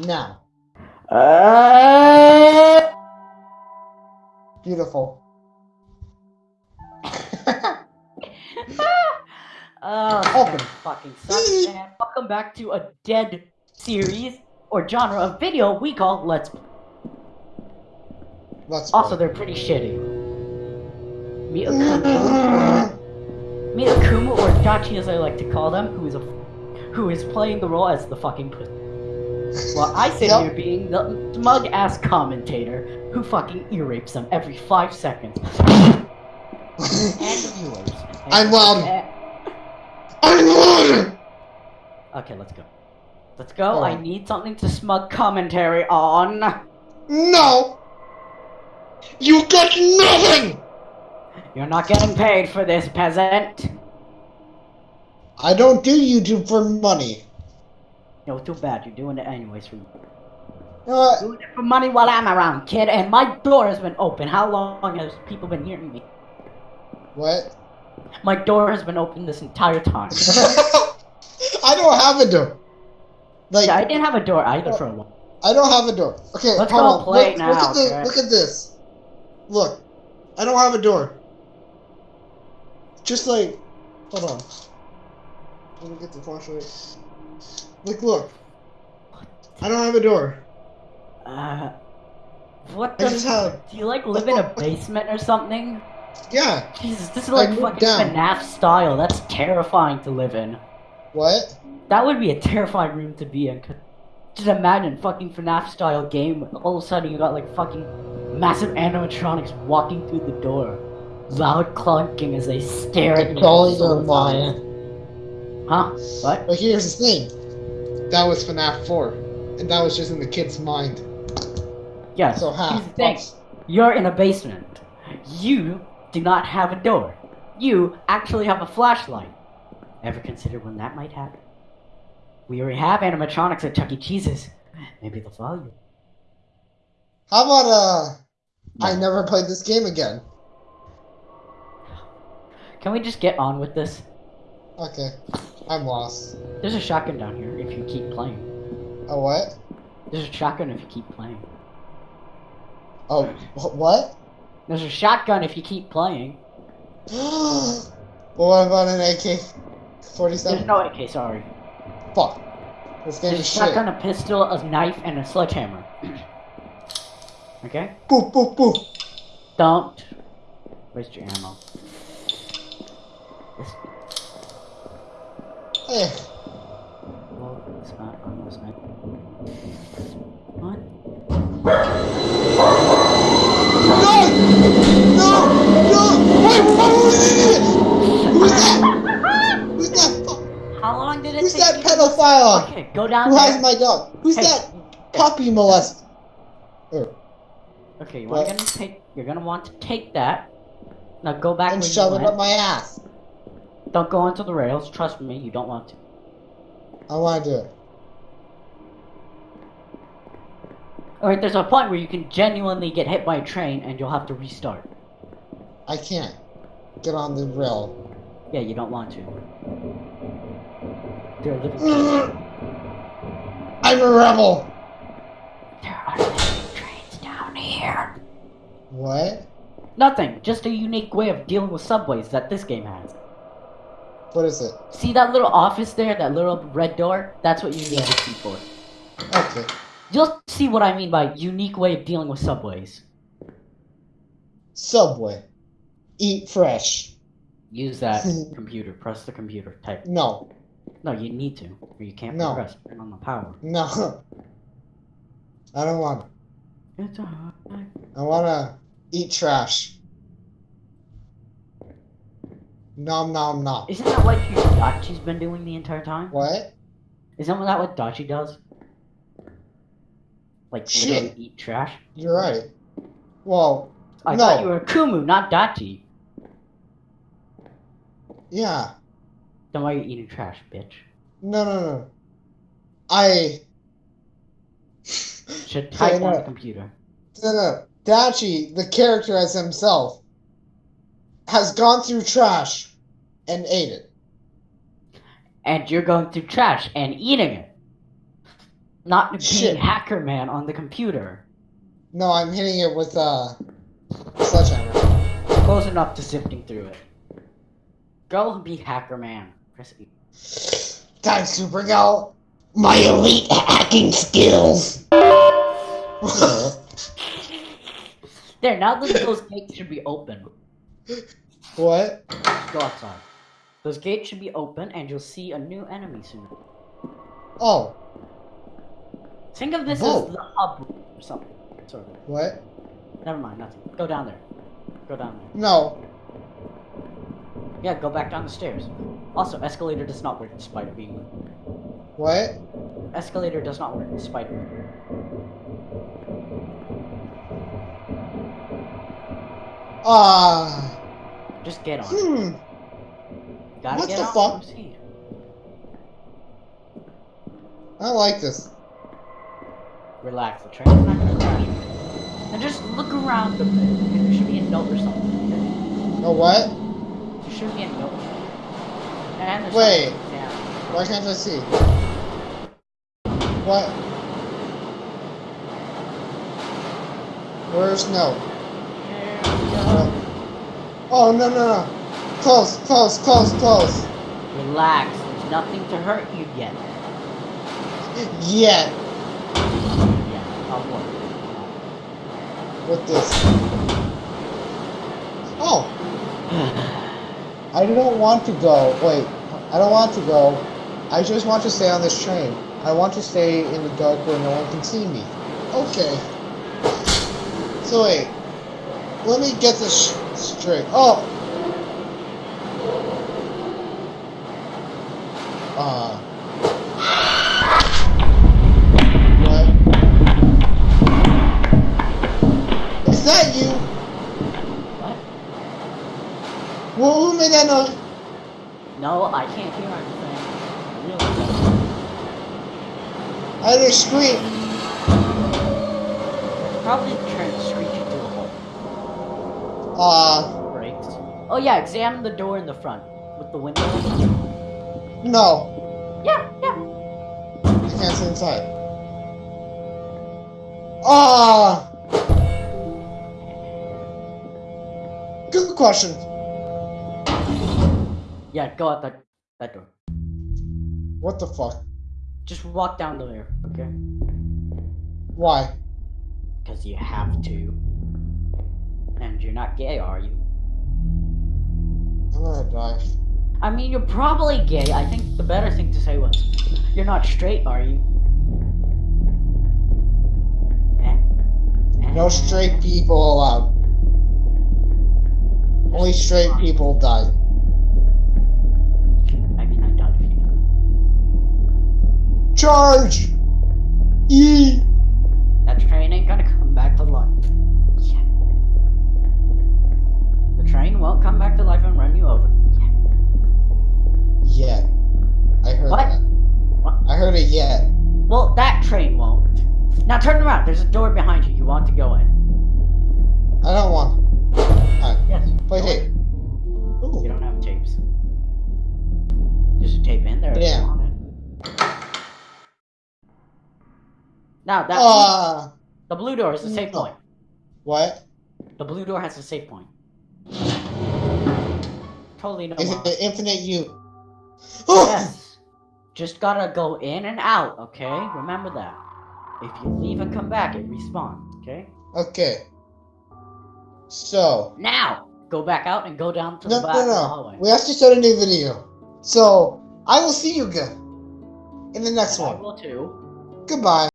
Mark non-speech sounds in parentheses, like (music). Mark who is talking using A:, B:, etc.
A: Now.
B: Uh,
A: Beautiful. (laughs)
B: oh,
A: Open.
B: fucking sucks. And welcome back to a dead series or genre of video we call Let's Play.
A: Let's
B: Also,
A: play.
B: they're pretty shitty. (laughs) Meet Akumu, or Dachi as I like to call them, who is a who is playing the role as the fucking pussy. While I sit
A: Yep.
B: here being the smug ass commentator who fucking ear rapes them every five seconds. (laughs) and the viewers. And-
A: I'm loud. I'm loaded!
B: Okay, let's go. Let's go. I need something to smug commentary on.
A: No! You got nothing!
B: You're not getting paid for this, peasant.
A: I don't do YouTube for money.
B: No, too bad. You're doing it anyways for
A: You know what?
B: doing it for money while I'm around, kid. And my door has been open. How long has people been hearing me?
A: What?
B: My door has been open this entire time. (laughs)
A: I don't have a door. Like,
B: Yeah, I didn't have a door either for a while.
A: I don't have a door. Okay,
B: Let's go
A: on.
B: play
A: look,
B: now,
A: Look at, this,
B: okay?
A: look at this. Look. I don't have a door. Just like, hold on. Let me get the flashlight. Look, look. I don't have a door.
B: Uh, what the?
A: have-
B: Do you like live in a basement or something?
A: Yeah.
B: Jesus, this is like fucking
A: down.
B: FNAF style. That's terrifying to live in.
A: What?
B: That would be a terrifying room to be in. Just imagine fucking FNAF style game. All of a sudden you got like fucking massive animatronics walking through the door, loud clunking as they stare at you. Huh? What?
A: But here's the thing. That was FNAF 4. And that was just in the kid's mind.
B: Yes.
A: So half.
B: the thing. You're in a basement. You do not have a door. You actually have a flashlight. Ever consider when that might happen? We already have animatronics at Chuck E. Cheese's. Maybe they'll follow you.
A: How about, uh, I never played this game again?
B: Can we just get on with this?
A: Okay. I'm lost.
B: There's a shotgun down here if you keep playing.
A: Oh, what?
B: There's a shotgun if you keep playing.
A: Oh, wh- what?
B: There's a shotgun if you keep playing. (gasps)
A: well, what about an AK-47?
B: There's
A: 47?
B: no AK, sorry.
A: Fuck. This game
B: There's a
A: is shit.
B: shotgun, a pistol, a knife, and a sledgehammer. (clears throat) okay?
A: Boop, boop, boop.
B: Don't waste your ammo. This,
A: Hey,
B: well, it's not almost. What?
A: no! No! No! Wait. Who's that? Who's that?
B: How long did it
A: Who's
B: take
A: that
B: you to-
A: pedophile?
B: Okay, go down
A: Who
B: there.
A: has my dog? Who's
B: Hey.
A: that puppy molest? Er,
B: Okay, you want
A: What?
B: to take. You're gonna want to take that. Now go back
A: and shove it
B: went.
A: up my ass.
B: Don't go onto the rails. Trust me, you don't want to.
A: I want to do it.
B: Alright, there's a point where you can genuinely get hit by a train and you'll have to restart.
A: I can't get on the rail.
B: Yeah, you don't want to. There are (clears throat) living.
A: I'm a rebel.
B: There are living trains down here.
A: What?
B: Nothing. Just a unique way of dealing with subways that this game has.
A: What is it?
B: See that little office there, that little red door? That's what you need the key for.
A: Okay.
B: You'll see what I mean by unique way of dealing with subways.
A: Subway. Eat fresh.
B: Use that (laughs) computer. Press the computer. Type.
A: No.
B: No, you need to, or you can't
A: No.
B: progress. Turn on the power.
A: No. I don't want to.
B: It's a hard life.
A: I want to eat trash. Nom nom nom.
B: Isn't that what Dachi's been doing the entire time?
A: What?
B: Isn't that what Dachi does? Like
A: Shit.
B: eat trash?
A: You're right. Well,
B: I
A: No.
B: thought you were Kumu, not Dachi.
A: yeah.
B: Then why are you eating trash, bitch?
A: No, no, no. I.
B: Should (laughs) type on the computer.
A: No, no. Dachi, the character as himself, has gone through trash and ate it.
B: And you're going through trash and eating it. Not being
A: Shit.
B: Hacker Man on the computer.
A: No, I'm hitting it with a uh, sledgehammer.
B: Close enough to sifting through it. Go be Hacker Man. Press E.
A: Time out my elite hacking skills. (laughs)
B: There, now that those gates should be open.
A: what?
B: Go outside. Those gates should be open, and you'll see a new enemy soon.
A: Oh,
B: Think of this
A: Whoa.
B: as the hub or something. Sort of.
A: what?
B: Never mind, nothing. Go down there. Go down there.
A: No.
B: Yeah, go back down the stairs. Also, escalator does not work despite it being
A: What?
B: Escalator does not work despite it.
A: Ah.
B: Just get on.
A: hmm.
B: Gotta
A: What the fuck? I don't like this.
B: Relax, the train's not gonna crash. And just look around a bit. There should be a note or something. okay?
A: No what?
B: There should be a note. And
A: Wait.
B: down.
A: Why can't I see? What? Where's no?
B: There we go.
A: Oh no no no! Close, close, close, close.
B: Relax, there's nothing to hurt you yet.
A: Yeah,
B: Yeah, I'll work.
A: with this. Oh, I don't want to go. Wait, I don't want to go. I just want to stay on this train. I want to stay in the dark where no one can see me. Okay. So wait, let me get this sh- straight. Oh. Uh. What? Is that you?
B: What?
A: Well, who made that noise?
B: No, I can't hear anything. Really?
A: I heard a scream.
B: Probably the train screeching to a hole.
A: Uh,
B: Brakes. Oh yeah, examine the door in the front. With the window.
A: No.
B: Yeah, yeah.
A: I can't see inside. Ah! Good question.
B: Yeah, go out that that door.
A: What the fuck?
B: Just walk down the there, okay?
A: Why?
B: Because you have to. And you're not gay, are you?
A: I'm gonna die.
B: I mean, you're probably gay. I think the better thing to say was, you're not straight, are you?
A: No straight people allowed. Only straight people die.
B: I mean, I doubt if you know.
A: Charge! Yee!
B: That train ain't gonna come back to life. Yeah. The train won't come back to life and run you over. There's a door behind you. You want to go in?
A: I don't want. Alright.
B: Yes.
A: Play tape. Ooh.
B: You don't have tapes. There's a tape in there.
A: Yeah.
B: want it. Now that
A: Ah!
B: the blue door is the safe point.
A: What?
B: The blue door has a safe point. Totally no
A: Is it the infinite you?
B: Yes. (gasps) Just gotta go in and out, okay? Remember that. If you leave and come back, it respawns, okay?
A: Okay. So,
B: Now, go back out and go down to
A: no,
B: the back
A: no,
B: of the
A: no.
B: hallway.
A: We have to start a new video. So, I will see you again in the next
B: I
A: one.
B: will too.
A: Goodbye.